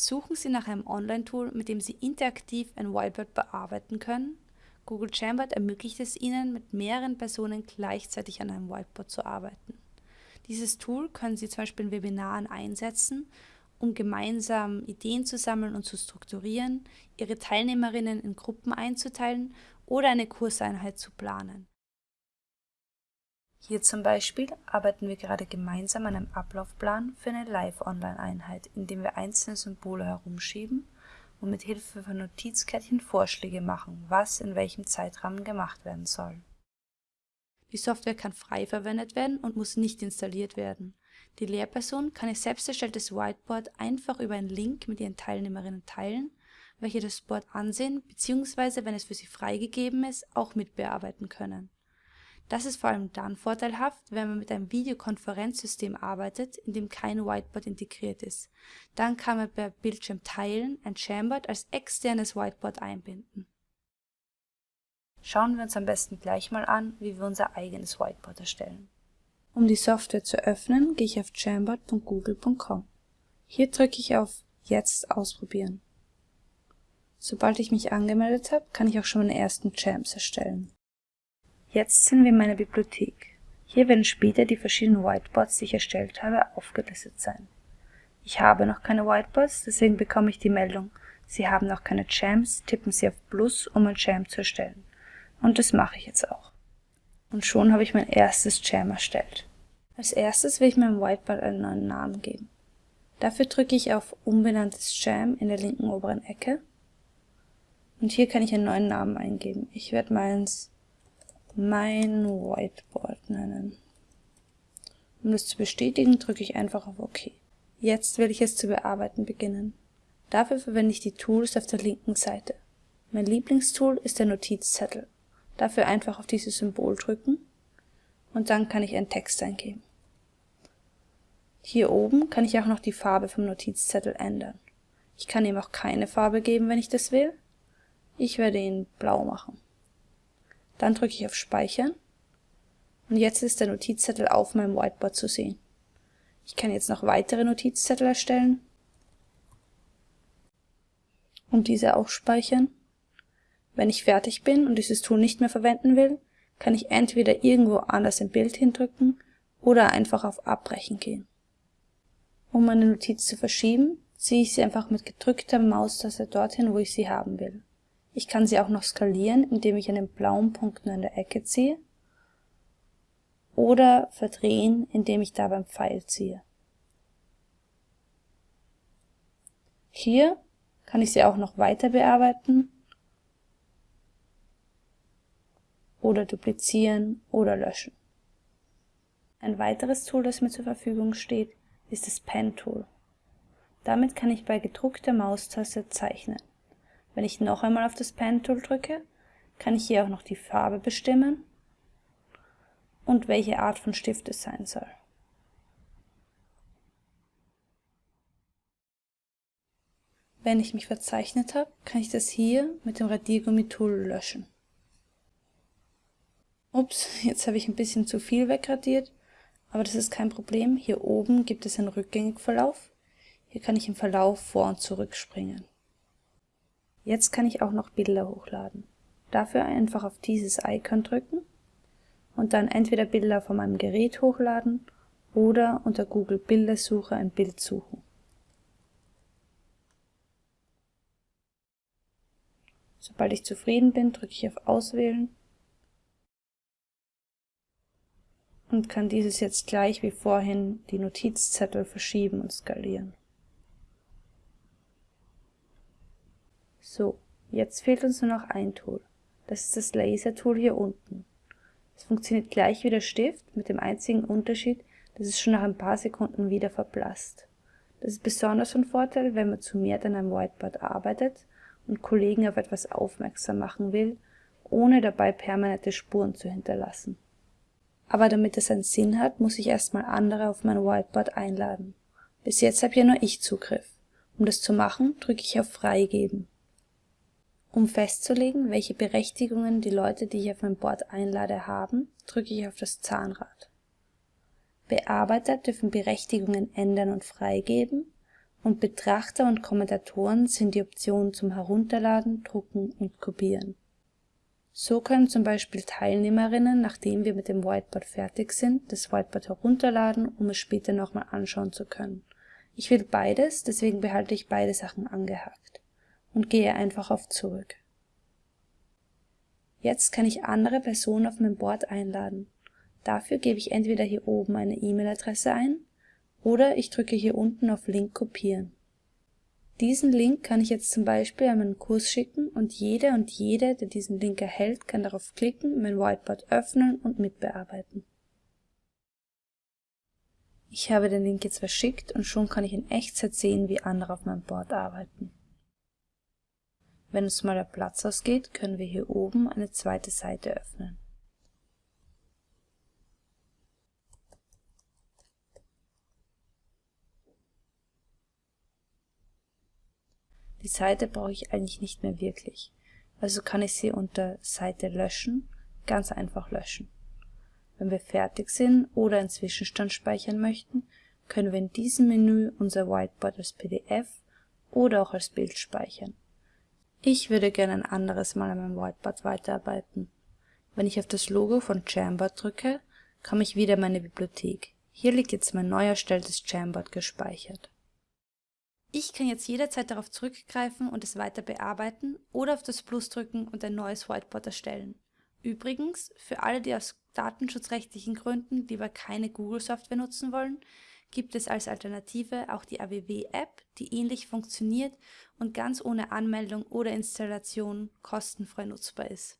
Suchen Sie nach einem Online-Tool, mit dem Sie interaktiv ein Whiteboard bearbeiten können. Google Jamboard ermöglicht es Ihnen, mit mehreren Personen gleichzeitig an einem Whiteboard zu arbeiten. Dieses Tool können Sie zum Beispiel in Webinaren einsetzen, um gemeinsam Ideen zu sammeln und zu strukturieren, Ihre Teilnehmerinnen in Gruppen einzuteilen oder eine Kurseinheit zu planen. Hier zum Beispiel arbeiten wir gerade gemeinsam an einem Ablaufplan für eine Live-Online-Einheit, indem wir einzelne Symbole herumschieben und mit Hilfe von Notizkärtchen Vorschläge machen, was in welchem Zeitrahmen gemacht werden soll. Die Software kann frei verwendet werden und muss nicht installiert werden. Die Lehrperson kann ihr selbst erstelltes Whiteboard einfach über einen Link mit ihren Teilnehmerinnen teilen, welche das Board ansehen bzw. wenn es für sie freigegeben ist, auch mitbearbeiten können. Das ist vor allem dann vorteilhaft, wenn man mit einem Videokonferenzsystem arbeitet, in dem kein Whiteboard integriert ist. Dann kann man per Bildschirm teilen ein Jamboard als externes Whiteboard einbinden. Schauen wir uns am besten gleich mal an, wie wir unser eigenes Whiteboard erstellen. Um die Software zu öffnen, gehe ich auf jamboard.google.com. Hier drücke ich auf Jetzt ausprobieren. Sobald ich mich angemeldet habe, kann ich auch schon meine ersten Jams erstellen. Jetzt sind wir in meiner Bibliothek. Hier werden später die verschiedenen Whiteboards, die ich erstellt habe, aufgelistet sein. Ich habe noch keine Whiteboards, deswegen bekomme ich die Meldung, Sie haben noch keine Jams, tippen Sie auf Plus, um ein Jam zu erstellen. Und das mache ich jetzt auch. Und schon habe ich mein erstes Jam erstellt. Als erstes will ich meinem Whiteboard einen neuen Namen geben. Dafür drücke ich auf Umbenanntes Jam in der linken oberen Ecke. Und hier kann ich einen neuen Namen eingeben. Ich werde meins mein Whiteboard nennen. Um das zu bestätigen, drücke ich einfach auf OK. Jetzt will ich es zu bearbeiten beginnen. Dafür verwende ich die Tools auf der linken Seite. Mein Lieblingstool ist der Notizzettel. Dafür einfach auf dieses Symbol drücken und dann kann ich einen Text eingeben. Hier oben kann ich auch noch die Farbe vom Notizzettel ändern. Ich kann ihm auch keine Farbe geben, wenn ich das will. Ich werde ihn blau machen. Dann drücke ich auf Speichern und jetzt ist der Notizzettel auf meinem Whiteboard zu sehen. Ich kann jetzt noch weitere Notizzettel erstellen und diese auch speichern. Wenn ich fertig bin und dieses Tool nicht mehr verwenden will, kann ich entweder irgendwo anders im Bild hindrücken oder einfach auf Abbrechen gehen. Um meine Notiz zu verschieben, ziehe ich sie einfach mit gedrückter Maustaste dorthin, wo ich sie haben will. Ich kann sie auch noch skalieren, indem ich den blauen Punkt nur in der Ecke ziehe oder verdrehen, indem ich da beim Pfeil ziehe. Hier kann ich sie auch noch weiter bearbeiten oder duplizieren oder löschen. Ein weiteres Tool, das mir zur Verfügung steht, ist das Pen Tool. Damit kann ich bei gedruckter Maustaste zeichnen. Wenn ich noch einmal auf das Pen Tool drücke, kann ich hier auch noch die Farbe bestimmen und welche Art von Stift es sein soll. Wenn ich mich verzeichnet habe, kann ich das hier mit dem Radiergummi-Tool löschen. Ups, jetzt habe ich ein bisschen zu viel wegradiert, aber das ist kein Problem. Hier oben gibt es einen Rückgängigverlauf. Hier kann ich im Verlauf vor und zurück springen. Jetzt kann ich auch noch Bilder hochladen. Dafür einfach auf dieses Icon drücken und dann entweder Bilder von meinem Gerät hochladen oder unter Google Bildersuche ein Bild suchen. Sobald ich zufrieden bin, drücke ich auf Auswählen und kann dieses jetzt gleich wie vorhin die Notizzettel verschieben und skalieren. So, jetzt fehlt uns nur noch ein Tool. Das ist das Laser-Tool hier unten. Es funktioniert gleich wie der Stift, mit dem einzigen Unterschied, dass es schon nach ein paar Sekunden wieder verblasst. Das ist besonders von Vorteil, wenn man zu mehr an einem Whiteboard arbeitet und Kollegen auf etwas aufmerksam machen will, ohne dabei permanente Spuren zu hinterlassen. Aber damit es einen Sinn hat, muss ich erstmal andere auf mein Whiteboard einladen. Bis jetzt habe ja nur ich Zugriff. Um das zu machen, drücke ich auf Freigeben. Um festzulegen, welche Berechtigungen die Leute, die ich auf mein Board einlade, haben, drücke ich auf das Zahnrad. Bearbeiter dürfen Berechtigungen ändern und freigeben und Betrachter und Kommentatoren sind die Optionen zum Herunterladen, Drucken und Kopieren. So können zum Beispiel Teilnehmerinnen, nachdem wir mit dem Whiteboard fertig sind, das Whiteboard herunterladen, um es später nochmal anschauen zu können. Ich will beides, deswegen behalte ich beide Sachen angehakt und gehe einfach auf Zurück. Jetzt kann ich andere Personen auf mein Board einladen. Dafür gebe ich entweder hier oben eine E-Mail-Adresse ein oder ich drücke hier unten auf Link kopieren. Diesen Link kann ich jetzt zum Beispiel an meinen Kurs schicken und jeder und jede, der diesen Link erhält, kann darauf klicken, mein Whiteboard öffnen und mitbearbeiten. Ich habe den Link jetzt verschickt und schon kann ich in Echtzeit sehen, wie andere auf meinem Board arbeiten. Wenn uns mal der Platz ausgeht, können wir hier oben eine zweite Seite öffnen. Die Seite brauche ich eigentlich nicht mehr wirklich, also kann ich sie unter Seite löschen ganz einfach löschen. Wenn wir fertig sind oder einen Zwischenstand speichern möchten, können wir in diesem Menü unser Whiteboard als PDF oder auch als Bild speichern. Ich würde gerne ein anderes Mal an meinem Whiteboard weiterarbeiten. Wenn ich auf das Logo von Jamboard drücke, komme ich wieder in meine Bibliothek. Hier liegt jetzt mein neu erstelltes Jamboard gespeichert. Ich kann jetzt jederzeit darauf zurückgreifen und es weiter bearbeiten oder auf das Plus drücken und ein neues Whiteboard erstellen. Übrigens, für alle, die aus datenschutzrechtlichen Gründen lieber keine Google-Software nutzen wollen, gibt es als Alternative auch die AWW-App, die ähnlich funktioniert und ganz ohne Anmeldung oder Installation kostenfrei nutzbar ist.